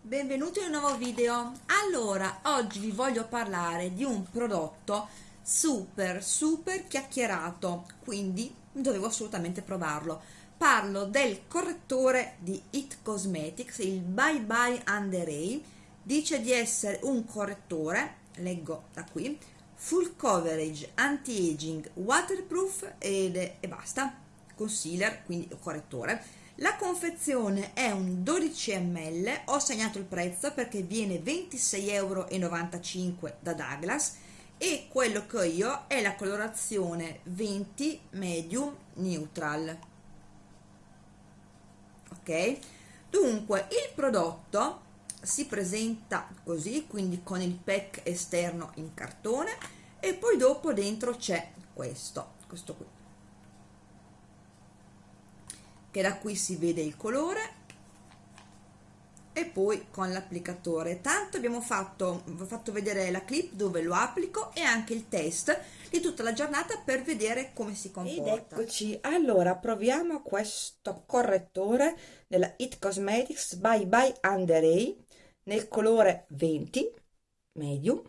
Benvenuti in un nuovo video. Allora, oggi vi voglio parlare di un prodotto super super chiacchierato, quindi dovevo assolutamente provarlo. Parlo del correttore di It Cosmetics, il Bye Bye Under Eye. Dice di essere un correttore, leggo da qui, full coverage, anti-aging, waterproof ed, e basta, concealer, quindi correttore la confezione è un 12 ml, ho segnato il prezzo perché viene 26,95 euro da Douglas e quello che ho io è la colorazione 20 medium neutral. Ok? Dunque, il prodotto si presenta così, quindi con il pack esterno in cartone e poi dopo dentro c'è questo, questo qui che da qui si vede il colore e poi con l'applicatore. Tanto abbiamo fatto, fatto vedere la clip dove lo applico e anche il test di tutta la giornata per vedere come si comporta. ed eccoci. Allora proviamo questo correttore della It Cosmetics by by Under Eye nel colore 20 medium.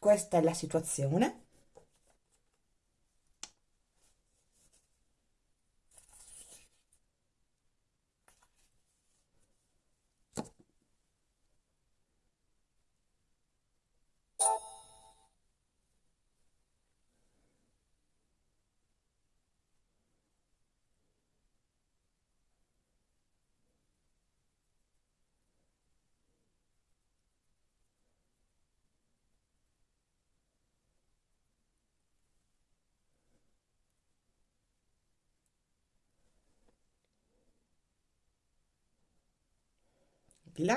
Questa è la situazione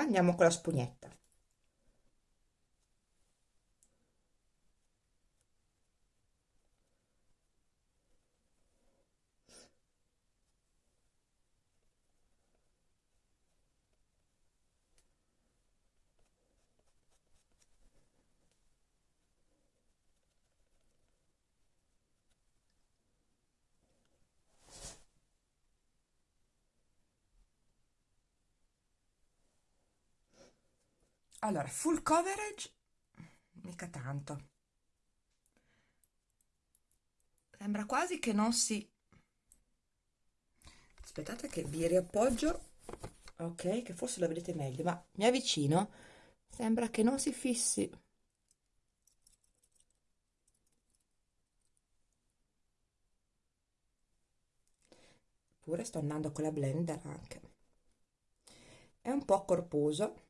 andiamo con la spugnetta allora full coverage mica tanto. Sembra quasi che non si aspettate che vi riappoggio. Ok che forse lo vedete meglio ma mi avvicino. Sembra che non si fissi. Pure sto andando con la blender anche. È un po' corposo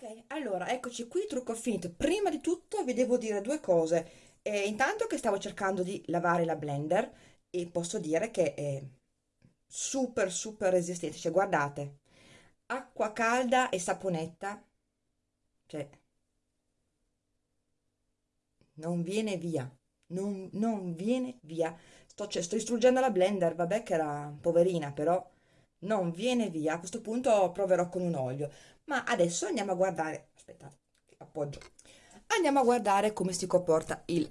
ok allora eccoci qui trucco finito. Prima di tutto vi devo dire due cose. Eh, intanto che stavo cercando di lavare la blender e posso dire che è super super resistente. Cioè guardate acqua calda e saponetta cioè non viene via non, non viene via. Sto, cioè, sto distruggendo la blender vabbè che era poverina però non viene via. A questo punto proverò con un olio ma adesso andiamo a guardare aspettate appoggio. Andiamo a guardare come si comporta il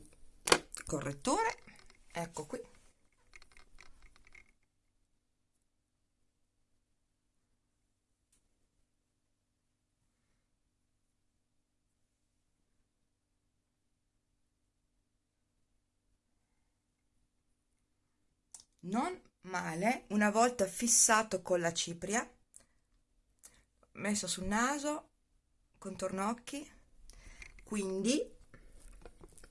correttore. Ecco qui. Non male una volta fissato con la cipria messo sul naso contorno occhi quindi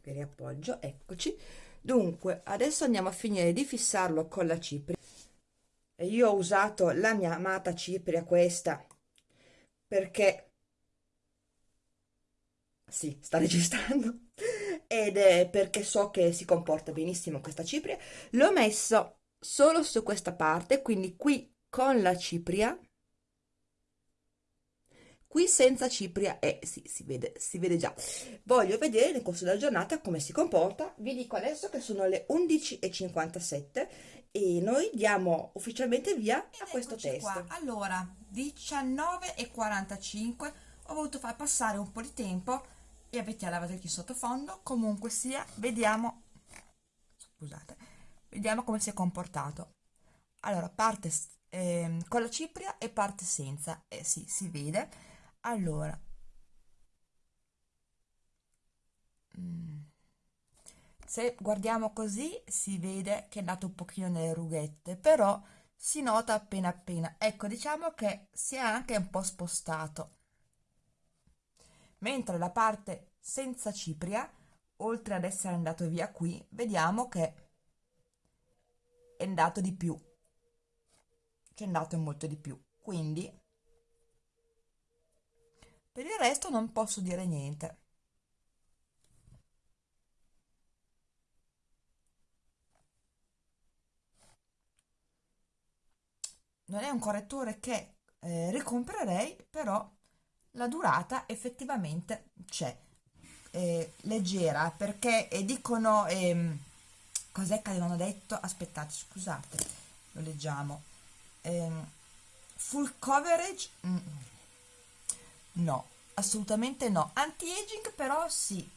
vi riappoggio eccoci. Dunque adesso andiamo a finire di fissarlo con la cipria. Io ho usato la mia amata cipria questa perché sì sta registrando ed è perché so che si comporta benissimo questa cipria. L'ho messo solo su questa parte quindi qui con la cipria qui senza cipria e eh, sì, si vede, si vede già. Voglio vedere nel corso della giornata come si comporta. Vi dico adesso che sono le 11.57 e noi diamo ufficialmente via a questo test qua. allora 19.45 ho voluto far passare un po' di tempo. E avete la lavatrice in sottofondo. Comunque sia vediamo scusate vediamo come si è comportato. Allora parte eh, con la cipria e parte senza. Eh sì si vede allora. Mm. se guardiamo così si vede che è andato un pochino nelle rughette però si nota appena appena. Ecco diciamo che si è anche un po' spostato. Mentre la parte senza cipria oltre ad essere andato via qui vediamo che è andato di più. C'è andato molto di più. Quindi per il resto non posso dire niente. Non è un correttore che eh, ricomprerei, però la durata effettivamente c'è. Eh, leggera perché eh, dicono ehm, cos'è che avevano detto? Aspettate scusate lo leggiamo. Ehm, full coverage? Mm, no assolutamente no. Anti-aging però sì.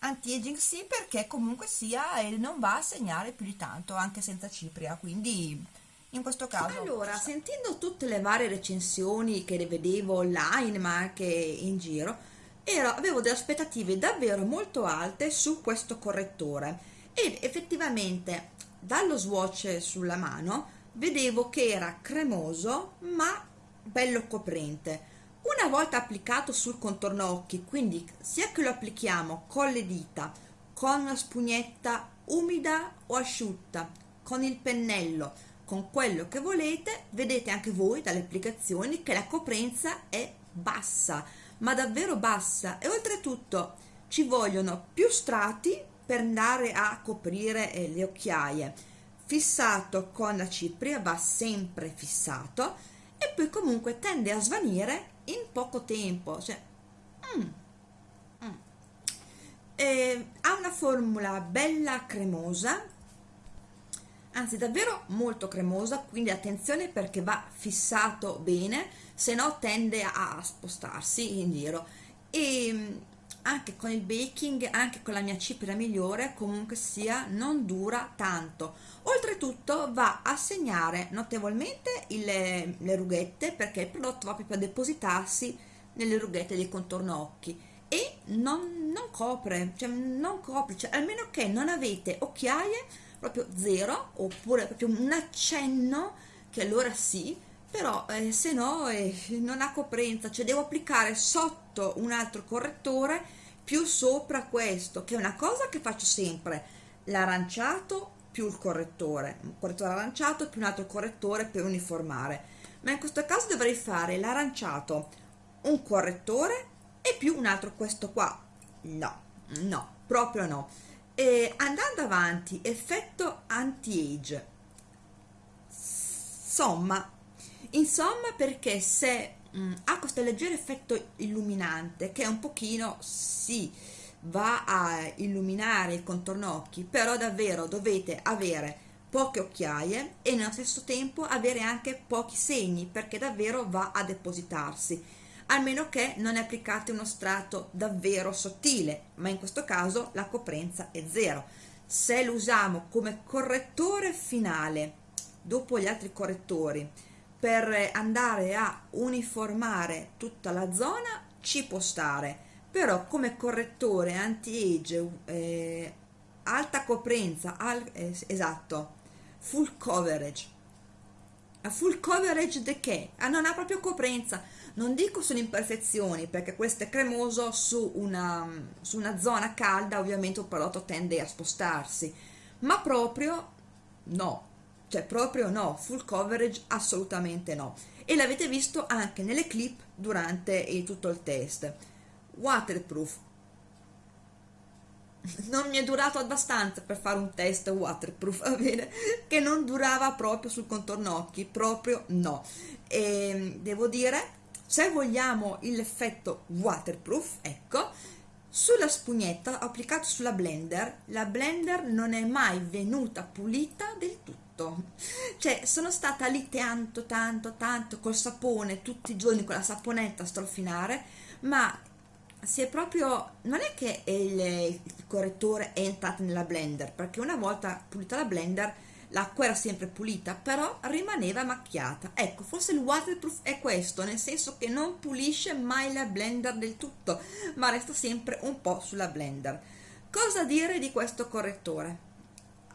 Anti-aging sì perché comunque sia e non va a segnare più di tanto anche senza cipria quindi in questo caso allora sentendo tutte le varie recensioni che le vedevo online ma anche in giro ero, avevo delle aspettative davvero molto alte su questo correttore. Ed effettivamente dallo swatch sulla mano vedevo che era cremoso ma bello coprente. Una volta applicato sul contorno occhi, quindi sia che lo applichiamo con le dita, con una spugnetta umida o asciutta, con il pennello, con quello che volete, vedete anche voi dalle applicazioni che la coprenza è bassa, ma davvero bassa. E oltretutto ci vogliono più strati per andare a coprire eh, le occhiaie. Fissato con la cipria va sempre fissato e poi comunque tende a svanire in poco tempo cioè, mm, mm. Eh, ha una formula bella cremosa anzi davvero molto cremosa quindi attenzione perché va fissato bene se no tende a spostarsi in giro e mm, anche con il baking anche con la mia cipria migliore comunque sia non dura tanto. Oltretutto va a segnare notevolmente le, le rughette perché il prodotto va proprio a depositarsi nelle rughette del contorno occhi. E non, non copre cioè non copre cioè, almeno che non avete occhiaie proprio zero oppure proprio un accenno che allora sì però eh, se no eh, non ha coprenza. Cioè devo applicare sotto un altro correttore più sopra questo che è una cosa che faccio sempre. L'aranciato più il correttore un correttore aranciato più un altro correttore per uniformare. Ma in questo caso dovrei fare l'aranciato un correttore e più un altro questo qua. No no proprio no. E andando avanti effetto anti-age. Insomma insomma perché se mh, mm, ha questo leggero effetto illuminante che un pochino sì va a illuminare il contorno occhi però davvero dovete avere poche occhiaie e nello stesso tempo avere anche pochi segni perché davvero va a depositarsi a meno che non applicate uno strato davvero sottile ma in questo caso la coprenza è zero. Se lo usiamo come correttore finale dopo gli altri correttori per andare a uniformare tutta la zona ci può stare però come correttore anti-age eh, alta coprenza al, eh, esatto full coverage. A full coverage di che? Ah, non ha proprio coprenza. Non dico sulle imperfezioni perché questo è cremoso su una, su una zona calda ovviamente il prodotto tende a spostarsi ma proprio no cioè proprio no, full coverage assolutamente no. E l'avete visto anche nelle clip durante il, tutto il test. Waterproof. Non mi è durato abbastanza per fare un test waterproof va bene? Che non durava proprio sul contorno occhi proprio no. E ehm, devo dire se vogliamo l'effetto waterproof ecco sulla spugnetta ho applicato sulla blender. La blender non è mai venuta pulita del tutto tanto. Cioè sono stata lì tanto tanto tanto col sapone tutti i giorni con la saponetta a strofinare ma si è proprio non è che il, il correttore è entrato nella blender perché una volta pulita la blender l'acqua era sempre pulita però rimaneva macchiata. Ecco forse il waterproof è questo nel senso che non pulisce mai la blender del tutto ma resta sempre un po' sulla blender. Cosa dire di questo correttore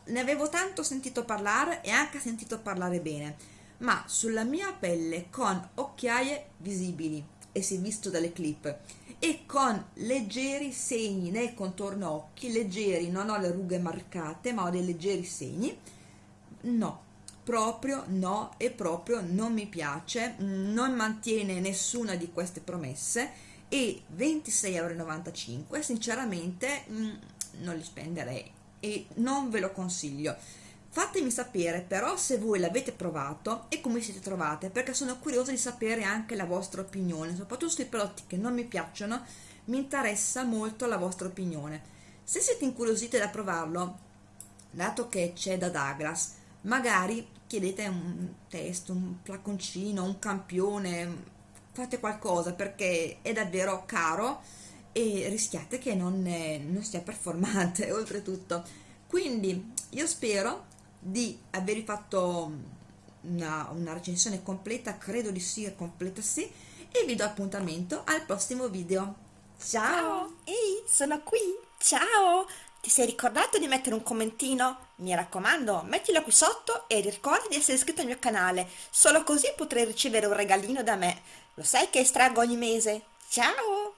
ne avevo tanto sentito parlare e anche sentito parlare bene ma sulla mia pelle con occhiaie visibili e si è visto dalle clip e con leggeri segni nel contorno occhi leggeri non ho le rughe marcate ma ho dei leggeri segni no proprio no e proprio non mi piace non mantiene nessuna di queste promesse e 26,95 euro sinceramente mm, non li spenderei e non ve lo consiglio. Fatemi sapere però se voi l'avete provato e come siete trovate perché sono curiosa di sapere anche la vostra opinione soprattutto sui prodotti che non mi piacciono mi interessa molto la vostra opinione. Se siete incuriositi da provarlo dato che c'è da Douglas magari chiedete un test, un flaconcino, un campione, fate qualcosa perché è davvero caro e rischiate che non, non sia performante oltretutto. Quindi io spero di avervi fatto una, una recensione completa, credo di sì, completa sì, e vi do appuntamento al prossimo video. Ciao! Ehi, sono qui! Ciao! Ti sei ricordato di mettere un commentino? Mi raccomando, mettilo qui sotto e ricorda di essere iscritto al mio canale, solo così potrai ricevere un regalino da me. Lo sai che estraggo ogni mese? Ciao!